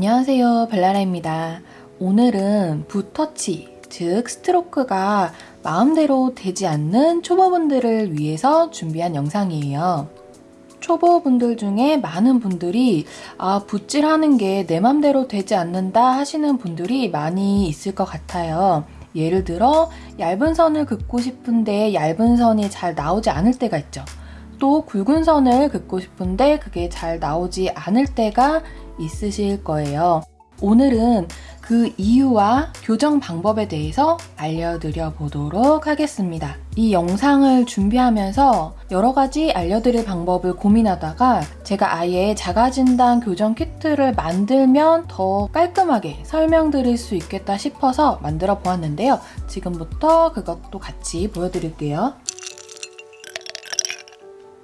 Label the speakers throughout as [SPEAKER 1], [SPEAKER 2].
[SPEAKER 1] 안녕하세요 벨라라입니다. 오늘은 붓터치, 즉 스트로크가 마음대로 되지 않는 초보분들을 위해서 준비한 영상이에요. 초보분들 중에 많은 분들이 아 붓질하는 게 내 맘대로 되지 않는다 하시는 분들이 많이 있을 것 같아요. 예를 들어 얇은 선을 긋고 싶은데 얇은 선이 잘 나오지 않을 때가 있죠. 또 굵은 선을 긋고 싶은데 그게 잘 나오지 않을 때가 있으실 거예요. 오늘은 그 이유와 교정 방법에 대해서 알려드려 보도록 하겠습니다. 이 영상을 준비하면서 여러 가지 알려드릴 방법을 고민하다가 제가 아예 자가진단 교정 키트를 만들면 더 깔끔하게 설명드릴 수 있겠다 싶어서 만들어 보았는데요. 지금부터 그것도 같이 보여드릴게요.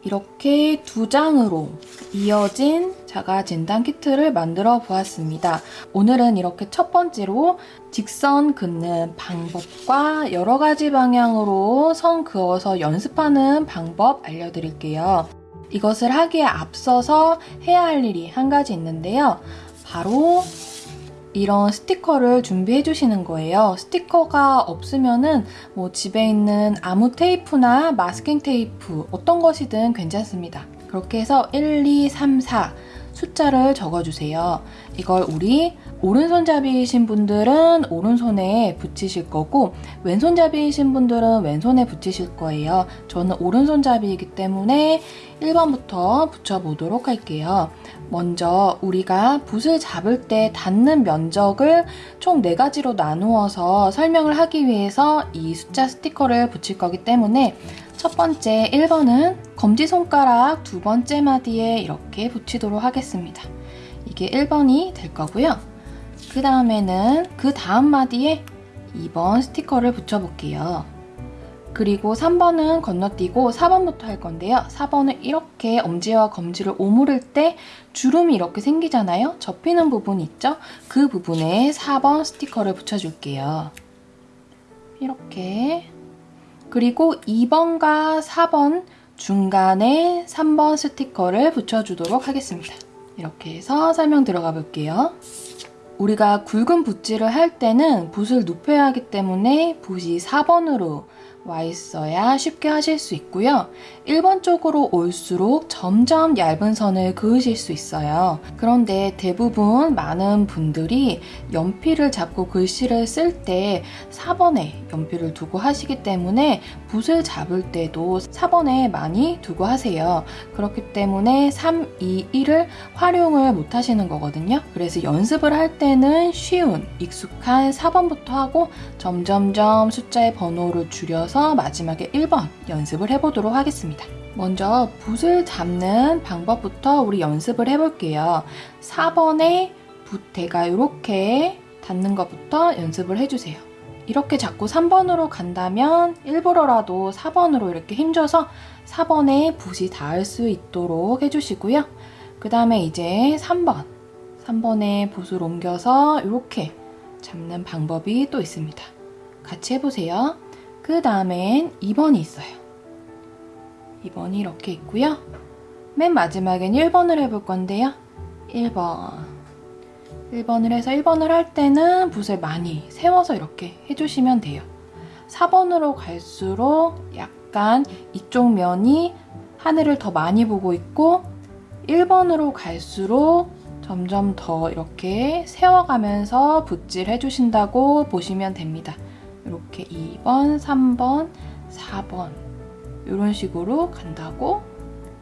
[SPEAKER 1] 이렇게 두 장으로 이어진 자가 진단 키트를 만들어 보았습니다. 오늘은 이렇게 첫 번째로 직선 긋는 방법과 여러 가지 방향으로 선 그어서 연습하는 방법 알려드릴게요. 이것을 하기에 앞서서 해야 할 일이 한 가지 있는데요. 바로 이런 스티커를 준비해 주시는 거예요. 스티커가 없으면은 뭐 집에 있는 아무 테이프나 마스킹 테이프 어떤 것이든 괜찮습니다. 그렇게 해서 1, 2, 3, 4 숫자를 적어주세요. 이걸 우리 오른손잡이이신 분들은 오른손에 붙이실 거고 왼손잡이이신 분들은 왼손에 붙이실 거예요. 저는 오른손잡이이기 때문에 1번부터 붙여보도록 할게요. 먼저 우리가 붓을 잡을 때 닿는 면적을 총 4가지로 나누어서 설명을 하기 위해서 이 숫자 스티커를 붙일 거기 때문에 첫 번째 1번은 검지손가락 두 번째 마디에 이렇게 붙이도록 하겠습니다. 이게 1번이 될 거고요. 그 다음에는 그 다음 마디에 2번 스티커를 붙여볼게요. 그리고 3번은 건너뛰고 4번부터 할 건데요. 4번은 이렇게 엄지와 검지를 오므릴 때 주름이 이렇게 생기잖아요. 접히는 부분 있죠? 그 부분에 4번 스티커를 붙여줄게요. 이렇게 그리고 2번과 4번 중간에 3번 스티커를 붙여주도록 하겠습니다. 이렇게 해서 설명 들어가 볼게요. 우리가 굵은 붓질을 할 때는 붓을 눕혀야 하기 때문에 붓이 4번으로 와 있어야 쉽게 하실 수 있고요. 1번 쪽으로 올수록 점점 얇은 선을 그으실 수 있어요. 그런데 대부분 많은 분들이 연필을 잡고 글씨를 쓸 때 4번에 연필을 두고 하시기 때문에 붓을 잡을 때도 4번에 많이 두고 하세요. 그렇기 때문에 3, 2, 1을 활용을 못 하시는 거거든요. 그래서 연습을 할 때는 쉬운, 익숙한 4번부터 하고 점점점 숫자의 번호를 줄여서 해서 마지막에 1번 연습을 해보도록 하겠습니다. 먼저 붓을 잡는 방법부터 우리 연습을 해볼게요. 4번에 붓대가 이렇게 닿는 것부터 연습을 해주세요. 이렇게 잡고 3번으로 간다면 일부러라도 4번으로 이렇게 힘줘서 4번에 붓이 닿을 수 있도록 해주시고요. 그 다음에 이제 3번. 3번에 붓을 옮겨서 이렇게 잡는 방법이 또 있습니다. 같이 해보세요. 그 다음엔 2번이 있어요. 2번이 이렇게 있고요. 맨 마지막엔 1번을 해볼 건데요. 1번. 1번을 해서 1번을 할 때는 붓을 많이 세워서 이렇게 해주시면 돼요. 4번으로 갈수록 약간 이쪽 면이 하늘을 더 많이 보고 있고 1번으로 갈수록 점점 더 이렇게 세워가면서 붓질 해주신다고 보시면 됩니다. 이렇게 2번, 3번, 4번 이런 식으로 간다고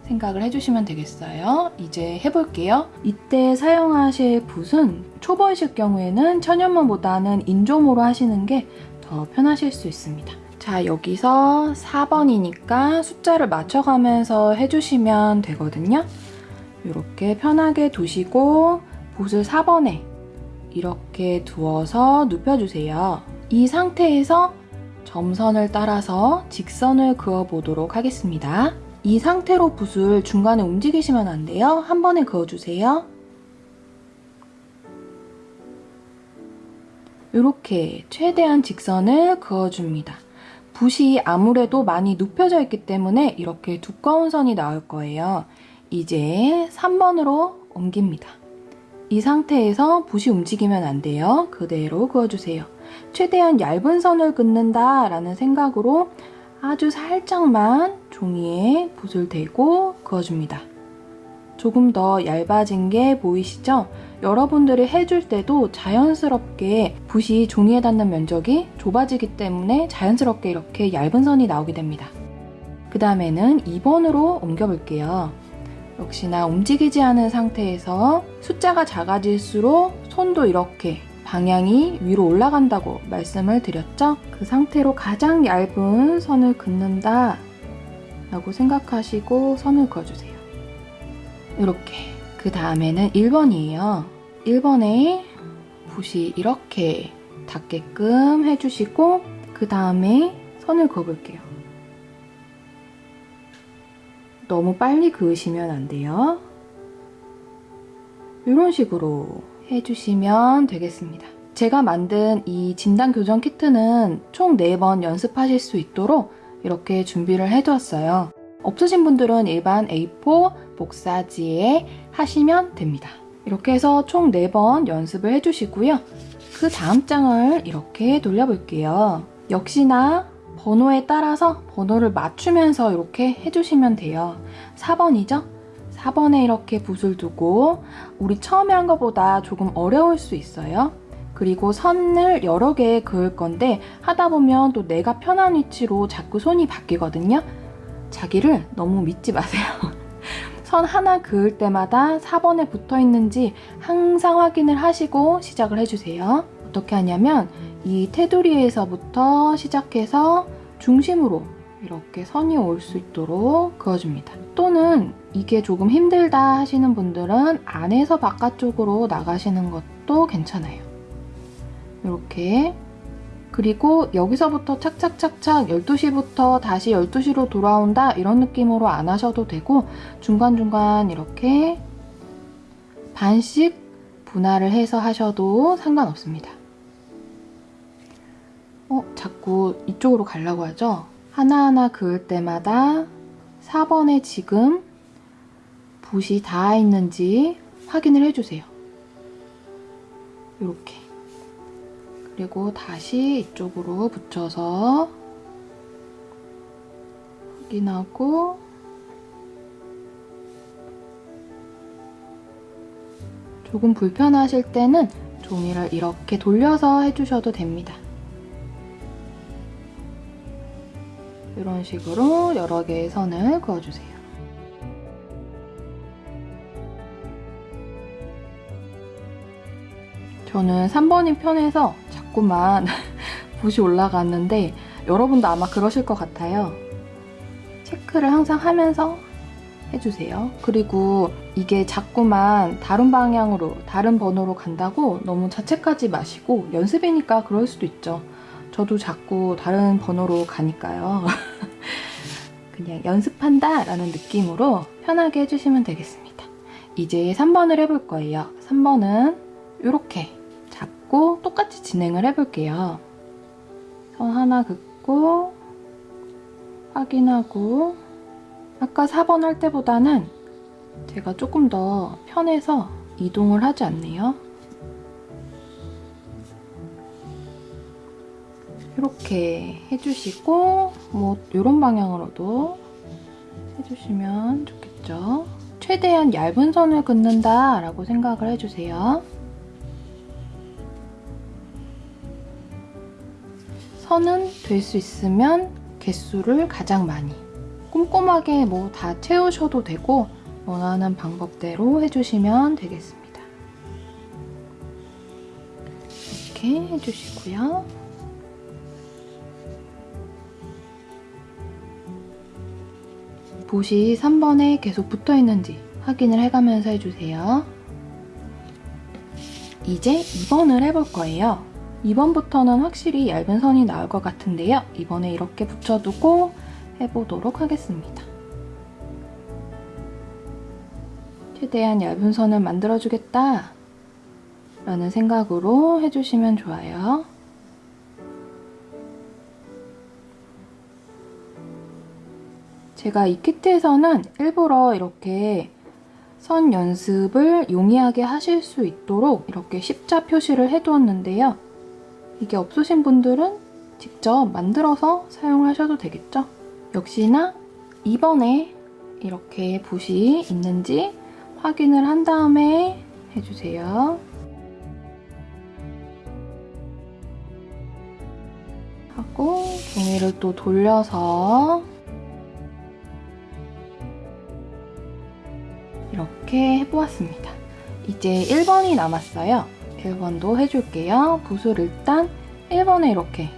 [SPEAKER 1] 생각을 해주시면 되겠어요. 이제 해볼게요. 이때 사용하실 붓은 초보이실 경우에는 천연모보다는 인조모로 하시는 게 더 편하실 수 있습니다. 자 여기서 4번이니까 숫자를 맞춰가면서 해주시면 되거든요. 이렇게 편하게 두시고 붓을 4번에 이렇게 두어서 눕혀주세요. 이 상태에서 점선을 따라서 직선을 그어보도록 하겠습니다. 이 상태로 붓을 중간에 움직이시면 안 돼요. 한 번에 그어주세요. 이렇게 최대한 직선을 그어줍니다. 붓이 아무래도 많이 눕혀져 있기 때문에 이렇게 두꺼운 선이 나올 거예요. 이제 3번으로 옮깁니다. 이 상태에서 붓이 움직이면 안 돼요. 그대로 그어주세요. 최대한 얇은 선을 긋는다 라는 생각으로 아주 살짝만 종이에 붓을 대고 그어줍니다. 조금 더 얇아진 게 보이시죠? 여러분들이 해줄 때도 자연스럽게 붓이 종이에 닿는 면적이 좁아지기 때문에 자연스럽게 이렇게 얇은 선이 나오게 됩니다. 그 다음에는 2번으로 옮겨볼게요. 역시나 움직이지 않은 상태에서 숫자가 작아질수록 손도 이렇게 방향이 위로 올라간다고 말씀을 드렸죠? 그 상태로 가장 얇은 선을 긋는다 라고 생각하시고 선을 그어주세요. 이렇게 그 다음에는 1번이에요. 1번에 붓이 이렇게 닿게끔 해주시고 그 다음에 선을 그어볼게요. 너무 빨리 그으시면 안 돼요. 이런 식으로 해주시면 되겠습니다. 제가 만든 이 진단 교정 키트는 총 4번 연습하실 수 있도록 이렇게 준비를 해두었어요. 없으신 분들은 일반 A4 복사지에 하시면 됩니다. 이렇게 해서 총 4번 연습을 해주시고요. 그 다음 장을 이렇게 돌려볼게요. 역시나 번호에 따라서 번호를 맞추면서 이렇게 해주시면 돼요. 4번이죠? 4번에 이렇게 붓을 두고 우리 처음에 한 것보다 조금 어려울 수 있어요. 그리고 선을 여러 개 그을 건데 하다 보면 또 내가 편한 위치로 자꾸 손이 바뀌거든요. 자기를 너무 믿지 마세요. 선 하나 그을 때마다 4번에 붙어 있는지 항상 확인을 하시고 시작을 해주세요. 어떻게 하냐면 이 테두리에서부터 시작해서 중심으로 이렇게 선이 올 수 있도록 그어줍니다. 또는 이게 조금 힘들다 하시는 분들은 안에서 바깥쪽으로 나가시는 것도 괜찮아요. 이렇게 그리고 여기서부터 착착착착 12시부터 다시 12시로 돌아온다 이런 느낌으로 안 하셔도 되고 중간중간 이렇게 반씩 분할을 해서 하셔도 상관없습니다. 어, 자꾸 이쪽으로 가려고 하죠? 하나하나 그을 때마다 4번에 지금 붓이 닿아 있는지 확인을 해주세요. 이렇게. 그리고 다시 이쪽으로 붙여서 확인하고 조금 불편하실 때는 종이를 이렇게 돌려서 해주셔도 됩니다. 이런 식으로 여러 개의 선을 그어주세요. 저는 3번이 편해서 자꾸만 붓이 올라갔는데 여러분도 아마 그러실 것 같아요. 체크를 항상 하면서 해주세요. 그리고 이게 자꾸만 다른 방향으로, 다른 번호로 간다고 너무 자책하지 마시고 연습이니까 그럴 수도 있죠. 저도 자꾸 다른 번호로 가니까요. 그냥 연습한다 라는 느낌으로 편하게 해주시면 되겠습니다. 이제 3번을 해볼 거예요. 3번은 이렇게 잡고 똑같이 진행을 해볼게요. 선 하나 긋고 확인하고 아까 4번 할 때보다는 제가 조금 더 편해서 이동을 하지 않네요. 이렇게 해주시고 뭐 이런 방향으로도 해주시면 좋겠죠. 최대한 얇은 선을 긋는다 라고 생각을 해주세요. 선은 될 수 있으면 개수를 가장 많이 꼼꼼하게 뭐 다 채우셔도 되고 원하는 방법대로 해주시면 되겠습니다. 이렇게 해주시고요. 붓이 3번에 계속 붙어 있는지 확인을 해가면서 해주세요. 이제 2번을 해볼 거예요. 2번부터는 확실히 얇은 선이 나올 것 같은데요. 이번에 이렇게 붙여두고 해보도록 하겠습니다. 최대한 얇은 선을 만들어주겠다 라는 생각으로 해주시면 좋아요. 제가 이 키트에서는 일부러 이렇게 선 연습을 용이하게 하실 수 있도록 이렇게 십자 표시를 해두었는데요. 이게 없으신 분들은 직접 만들어서 사용하셔도 되겠죠? 역시나 2번에 이렇게 붓이 있는지 확인을 한 다음에 해주세요. 하고 종이를 또 돌려서 이렇게 해보았습니다. 이제 1번이 남았어요. 1번도 해줄게요. 붓을 일단 1번에 이렇게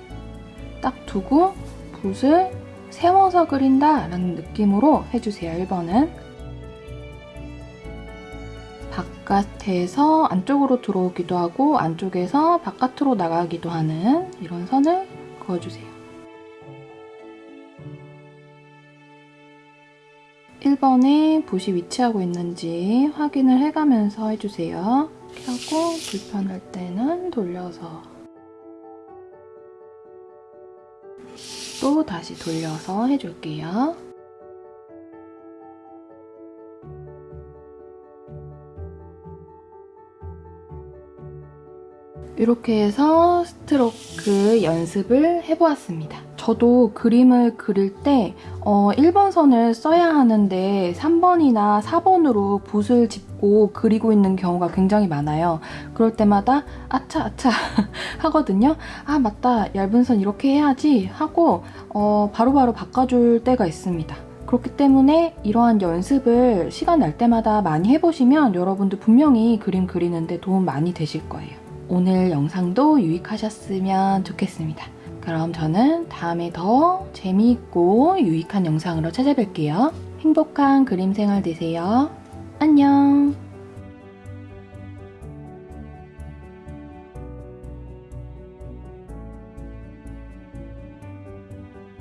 [SPEAKER 1] 딱 두고 붓을 세워서 그린다 라는 느낌으로 해주세요. 1번은 바깥에서 안쪽으로 들어오기도 하고 안쪽에서 바깥으로 나가기도 하는 이런 선을 그어주세요. 1번에 붓이 위치하고 있는지 확인을 해가면서 해주세요. 하고 불편할 때는 돌려서 또 다시 돌려서 해줄게요. 이렇게 해서 스트로크 연습을 해보았습니다. 저도 그림을 그릴 때 어, 1번 선을 써야 하는데 3번이나 4번으로 붓을 짚고 그리고 있는 경우가 굉장히 많아요. 그럴 때마다 아차 아차 하거든요. 아 맞다 얇은 선 이렇게 해야지 하고 어, 바로바로 바꿔줄 때가 있습니다. 그렇기 때문에 이러한 연습을 시간 날 때마다 많이 해보시면 여러분들 분명히 그림 그리는데 도움 많이 되실 거예요. 오늘 영상도 유익하셨으면 좋겠습니다. 그럼 저는 다음에 더 재미있고 유익한 영상으로 찾아뵐게요. 행복한 그림 생활 되세요. 안녕!